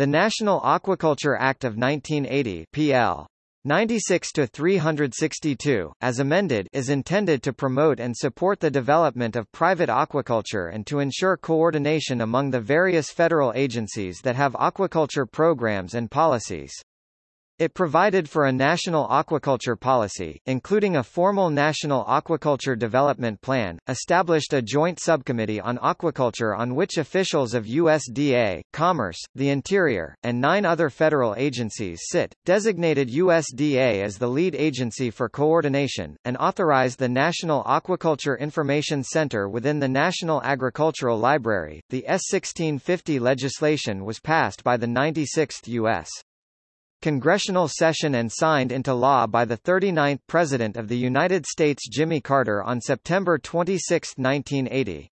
The National Aquaculture Act of 1980 PL 96 to 362 as amended is intended to promote and support the development of private aquaculture and to ensure coordination among the various federal agencies that have aquaculture programs and policies. It provided for a national aquaculture policy, including a formal national aquaculture development plan, established a joint subcommittee on aquaculture on which officials of USDA, Commerce, the Interior, and nine other federal agencies sit, designated USDA as the lead agency for coordination, and authorized the National Aquaculture Information Center within the National Agricultural Library. The S-1650 legislation was passed by the 96th U.S congressional session and signed into law by the 39th President of the United States Jimmy Carter on September 26, 1980.